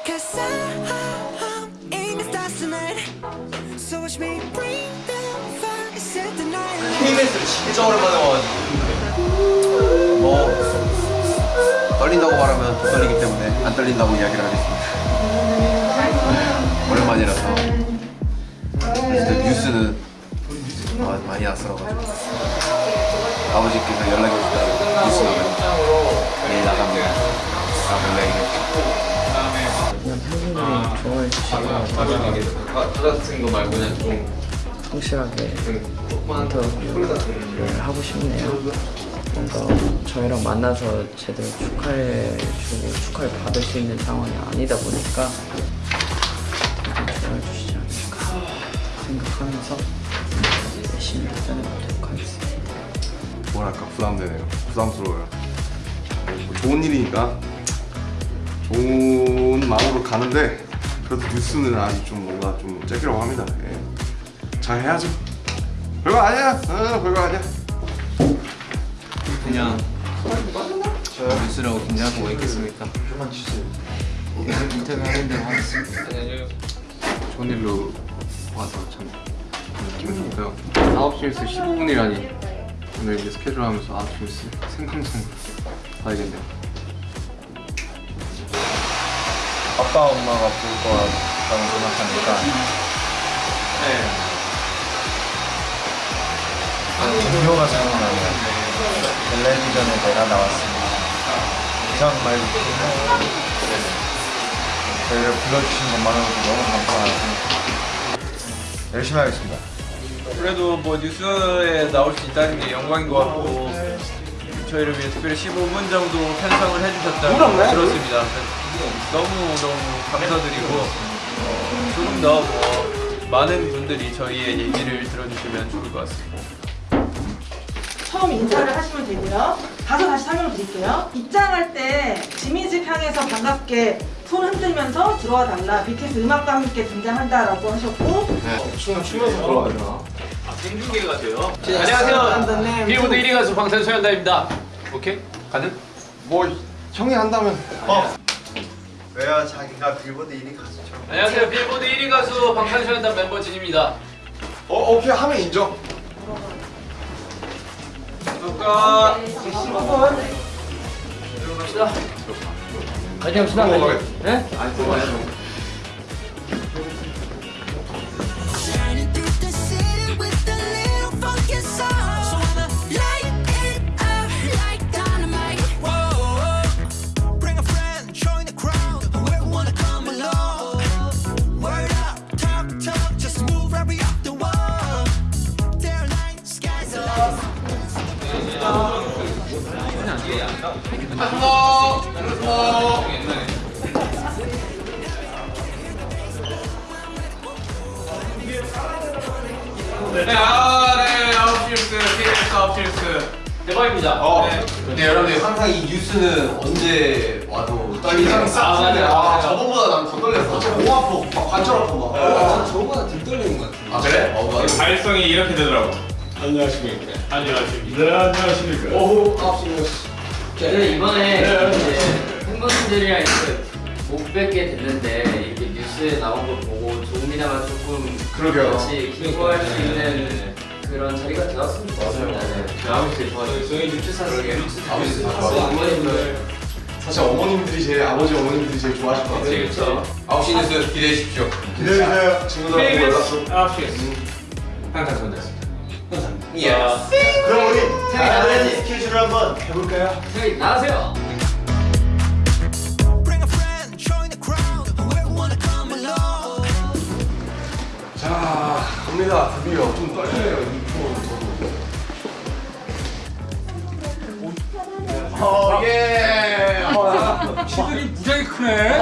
Cause I'm in the stars tonight. So watch me bring the fire set the night. KBS를 진짜 오랜만에 와가지고. 뭐 떨린다고 말하면 더 떨리기 때문에 안 떨린다고 이야기를 하겠습니다. 오랜만이라서. 진짜 뉴스는 아, 많이 낯설어가지고. 아버지께서 연락이 오셨다고 뉴스 나가면 내일 나갑니 좋아해 주시고 받아쓰는 거 말고 그냥 좀 성실하게 인터뷰를 하고 싶네요. 뭔가 저희랑 만나서 제대로 축하해 주고 축하를 받을 수 있는 상황이 아니다 보니까 좀 좋아해 주시지 않을까 생각하면서 열심히 도전해보도록 하겠습니다. 뭐랄까 부담되네요. 부담스러워요. 뭐 좋은 일이니까 좋은 마음으로 가는데 그래도 뉴스는 아직 좀 뭔가 좀 째기라고 합니다. 예. 잘 해야죠. 별거 아니야. 어, 별거 아니야. 그냥 뉴스라고 긴장하고 있겠습니까? 인터뷰 하는 대로 하겠습니다 좋은 일로 와서 참 기분 좋고요 9시 뉴스 15분이라니 오늘 이제 스케줄 하면서 9시 뉴스 생방송 봐야겠네요 아빠 엄마가 볼 거라고 생각하니까. 동료가 생각나네요. 텔레비전에 내가 나왔습니다. 이상 말고 저희를 불러주신 것만으로도 너무 감사하고 열심히 하겠습니다. 그래도 뭐 뉴스에 나올 수 있다는 게 영광인 것 같고 저희를 위해 특별히 15분 정도 편성을 해주셨다고 들었습니다. 너무 너무 감사드리고 어, 조금 더 뭐 많은 분들이 저희의 얘기를 들어주시면 좋을 것 같습니다. 처음 인사를 하시면 되고요. 가서 다시 설명을 드릴게요. 입장할 때 지민집 향해서 반갑게 손 흔들면서 들어와 달라. BTS 음악과 함께 등장한다 라고 하셨고 생중계가 돼요. 안녕하세요. 빌보드 1위 가수 방탄소년단입니다. 오케이? 가능? 뭐 형이 한다면 왜요 자기가 빌보드 1위 가수죠 안녕하세요. 빌보드 1위 가수 방탄소년단 멤버 진입니다. 어 오케이 하면 인정. 누가 화이팅 합시다. 네? Shining 네, 아, 네, 아웃필스, KBS 아웃필스. 대박입니다. 어. 네. 근데 여러분들 항상 이 뉴스는 언제 와도 떨리는 아, 맞아요. 아, 맞아요. 저번보다 난 더 떨렸어 목 아파 막 관절 아파 막 아, 저보다 덜 떨리는 것 같아 아 그래? 어, 맞아 발성이 이렇게 되더라고. 안녕하십니까. 안녕하십니까. 네, 안녕하십니까. 오후 9시 뉴스 저는 이번에 이제 팬분들이랑 이렇게 못 뵙게 됐는데 이렇게 뉴스에 나온 거 보고 조금이나마 조금 그러게요. 같이 기부할 수 있는 그런 자리가 되었으면 좋겠습니다. 네. 아웃필스 좋아요. 저희 뉴스. 아버지 다또 좋아 어머님들 사실 어머님들이 제일 아버지 어머님들이 제일 좋아하실 것 같아요. 그렇죠. 9시 뉴스 기대해 주십시오 기대해 주세요 친구들 보고 연락도. KBS 아웃필스. 방탄소년단입니다. 예 그럼 우리 한번 해볼까요? 나가세요. A friend, join the crowd. Whoever wanna come along. 자 갑니다 드디어 좀 떨리네요 인트로 저도. 어예 키들이 무지하게 크네.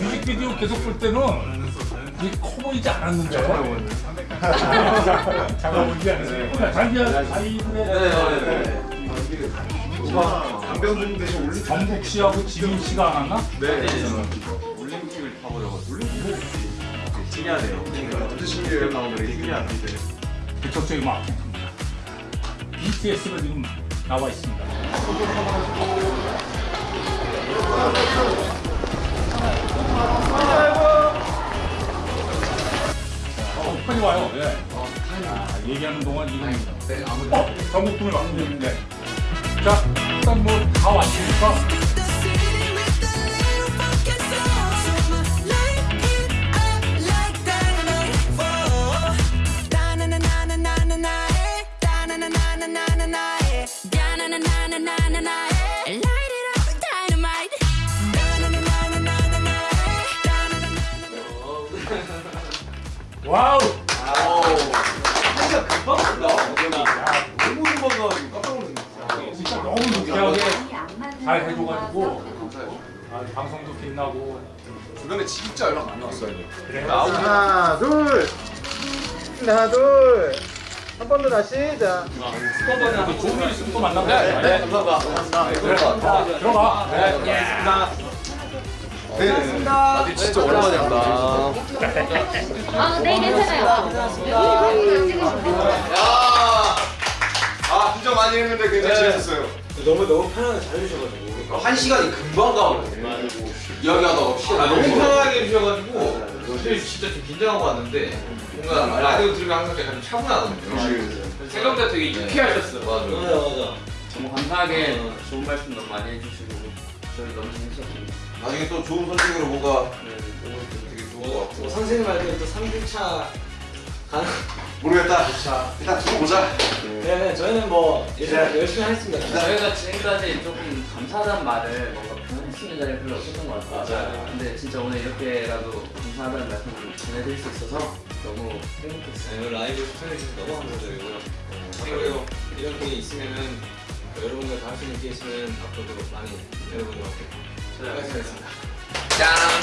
뮤직비디오 계속 볼 때는 이게 커 보이지 않았는데. 작아 보이지 않았어요. 자기야 자기들의 강병준 대신 올리 정국 씨하고 지민 씨가 안 왔나? 올림픽을 타버려가지고. 해야 돼요. 어떤 신기해요 나오는 신기한 이제. 대척적인 마케팅입니다. BTS가 지금 나와 있습니다. 빨리 와요. 예. 아, 얘기하는 동안 지금 네, 아무튼 어, 전국분을 맡고 있는데. 자, 일단 뭐 다 왔으니까 eh. Eh. Eh. Light 와우. 너무 도망가가지고 깜짝 놀랐네. 진짜 너무 유쾌하게 잘 해줘가지고 아, 방송도 빛나고 주변에 진짜 연락 많이 왔어요. 그래. 하나 둘 하나 둘 한 번 더 다시 자그 좋은 일 있으면 또 만나면 돼. 네, 감사합니다. 그래. 들어가. 네, 네. 다들 진짜 오랜만에 한다. 아, 네, 괜찮아요. 야! 아, 진짜 많이 했는데 굉장히 재밌었어요. 너무 너무 편하게 잘 해주셔가지고 한 시간이 금방 가거든요. 이야기하다 없이 아, 너무 편하게 해주셔가지고 사실 진짜 좀 긴장하고 왔는데 뭔가 라디오 들으면 항상 약간 좀 차분하거든요. 생각보다 되게 유쾌하셨어. 맞아. 맞아 너무 감사하게 좋은 말씀 너무 많이 해주시고 저희 너무 재밌었습니다. 나중에 또 좋은 선택으로 뭔가 네. 되게 좋은 것 같고. 선생님 말대로 또 3주차 가는 모르겠다. 일단 두고 보자. 네 저희는 뭐 이제 열심히 하겠습니다 저희가 지금까지 조금 감사하다는 말을 뭔가 표현할 수 있는 자리가 별로 없었던 것 같아요. 맞아요. 근데 진짜 오늘 이렇게라도 감사하다는 말씀을 전해드릴 수 있어서 너무 행복했어요. 네, 라이브 시청해주셔서 너무 감사드리고요. 그리고 이런 게 있으면은 여러분들 다 할 수 있는 게 있으면 앞으로도 많이 여러분들한테 네. 수고하셨습니다. 짠!